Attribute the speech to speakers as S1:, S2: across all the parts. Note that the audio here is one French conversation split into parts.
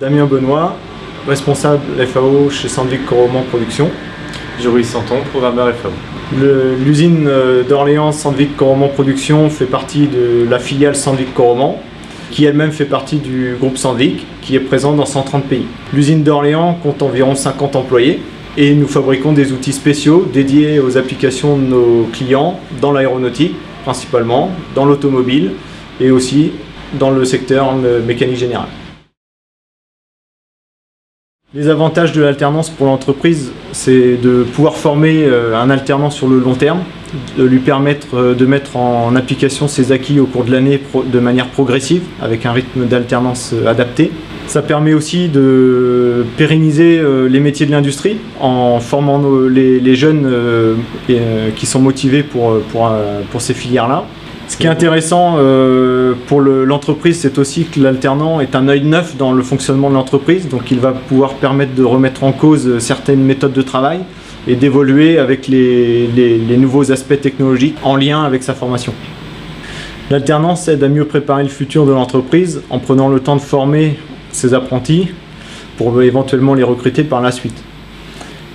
S1: Damien Benoît, responsable FAO chez Sandvik Coroman Production.
S2: Joris Santon, programmeur FAO.
S1: L'usine euh, d'Orléans Sandvik Coroman Production fait partie de la filiale Sandvik Coroman qui elle-même fait partie du groupe Sandvik qui est présent dans 130 pays. L'usine d'Orléans compte environ 50 employés et nous fabriquons des outils spéciaux dédiés aux applications de nos clients dans l'aéronautique principalement, dans l'automobile et aussi dans le secteur mécanique générale. Les avantages de l'alternance pour l'entreprise, c'est de pouvoir former euh, un alternant sur le long terme, de lui permettre euh, de mettre en application ses acquis au cours de l'année de manière progressive, avec un rythme d'alternance euh, adapté. Ça permet aussi de pérenniser les métiers de l'industrie en formant les jeunes qui sont motivés pour, ces filières-là. Ce qui est intéressant euh, pour l'entreprise, c'est aussi que l'alternant est un œil neuf dans le fonctionnement de l'entreprise, donc il va pouvoir permettre de remettre en cause certaines méthodes de travail et d'évoluer avec les, nouveaux aspects technologiques en lien avec sa formation. L'alternance aide à mieux préparer le futur de l'entreprise en prenant le temps de former ses apprentis pour éventuellement les recruter par la suite.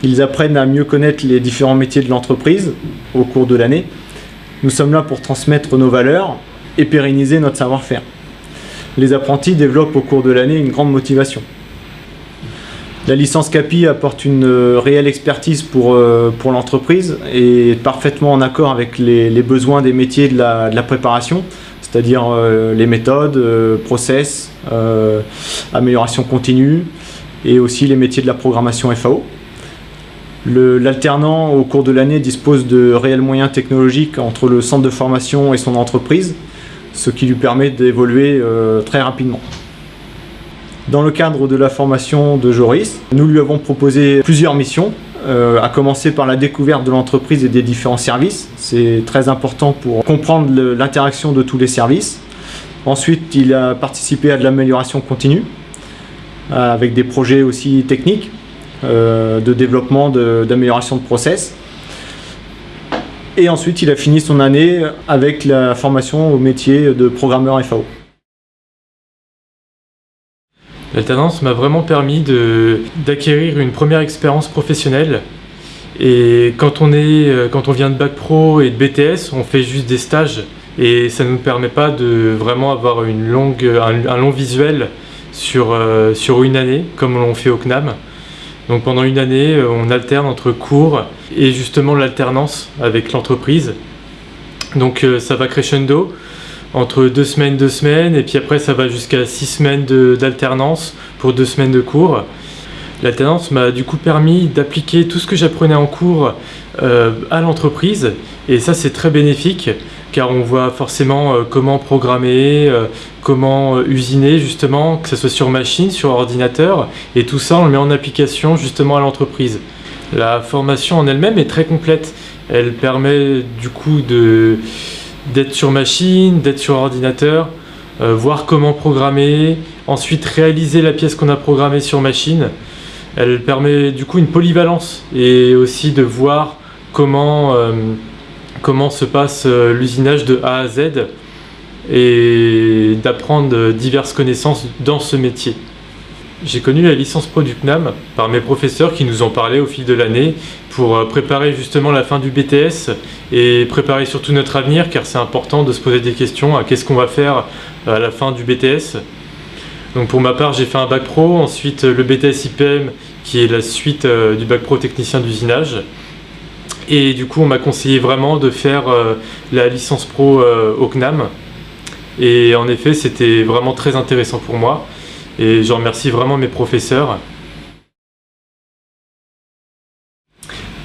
S1: Ils apprennent à mieux connaître les différents métiers de l'entreprise au cours de l'année nous sommes là pour transmettre nos valeurs et pérenniser notre savoir-faire. Les apprentis développent au cours de l'année une grande motivation. La licence CAPI apporte une euh, réelle expertise pour, euh, pour l'entreprise et est parfaitement en accord avec les, besoins des métiers de la, préparation, c'est-à-dire euh, les méthodes, process, amélioration continue et aussi les métiers de la programmation FAO. L'alternant au cours de l'année dispose de réels moyens technologiques entre le centre de formation et son entreprise, ce qui lui permet d'évoluer euh, très rapidement. Dans le cadre de la formation de Joris, nous lui avons proposé plusieurs missions, euh, à commencer par la découverte de l'entreprise et des différents services. C'est très important pour comprendre l'interaction de tous les services. Ensuite, il a participé à de l'amélioration continue, euh, avec des projets aussi techniques de développement, d'amélioration de, process. Et ensuite, il a fini son année avec la formation au métier de programmeur FAO.
S2: L'alternance m'a vraiment permis d'acquérir une première expérience professionnelle. Et quand on, euh, vient de Bac Pro et de BTS, on fait juste des stages. Et ça ne nous permet pas de vraiment avoir un, long visuel sur, euh, sur une année, comme on fait au CNAM. Donc pendant une année, euh, on alterne entre cours et justement l'alternance avec l'entreprise. Donc euh, ça va crescendo entre deux semaines, deux semaines, et puis après ça va jusqu'à six semaines d'alternance pour deux semaines de cours. L'alternance m'a du coup permis d'appliquer tout ce que j'apprenais en cours euh, à l'entreprise, et ça c'est très bénéfique car on voit forcément euh, comment programmer, euh, comment usiner justement, que ce soit sur machine, sur ordinateur, et tout ça on le met en application justement à l'entreprise. La formation en elle-même est très complète, elle permet du coup d'être sur machine, d'être sur ordinateur, voir comment programmer, ensuite réaliser la pièce qu'on a programmée sur machine. Elle permet du coup une polyvalence et aussi de voir comment comment se passe euh, l'usinage de A à Z et d'apprendre diverses connaissances dans ce métier. J'ai connu la licence Pro du CNAM par mes professeurs qui nous en parlaient au fil de l'année pour euh, préparer justement la fin du BTS et préparer surtout notre avenir car c'est important de se poser des questions à qu'est-ce qu'on va faire à la fin du BTS. Donc pour ma part j'ai fait un bac pro, ensuite le BTS IPM qui est la suite euh, du bac pro technicien d'usinage et du coup, on m'a conseillé vraiment de faire euh, la licence pro euh, au CNAM. Et en effet, c'était vraiment très intéressant pour moi. Et je remercie vraiment mes professeurs.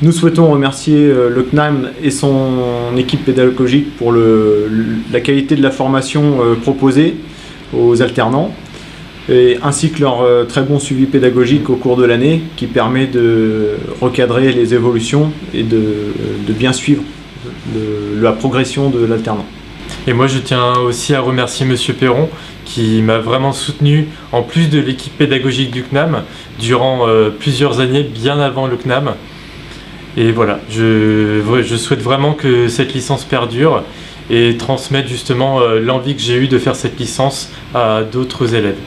S1: Nous souhaitons remercier euh, le CNAM et son équipe pédagogique pour la qualité de la formation proposée aux alternants ainsi que leur très bon suivi pédagogique au cours de l'année qui permet de recadrer les évolutions et de, bien suivre la progression de l'alternant.
S2: Et moi je tiens aussi à remercier Monsieur Perron qui m'a vraiment soutenu en plus de l'équipe pédagogique du CNAM durant euh, plusieurs années bien avant le CNAM. Et voilà, je, souhaite vraiment que cette licence perdure et transmette justement euh, l'envie que j'ai eue de faire cette licence à d'autres élèves.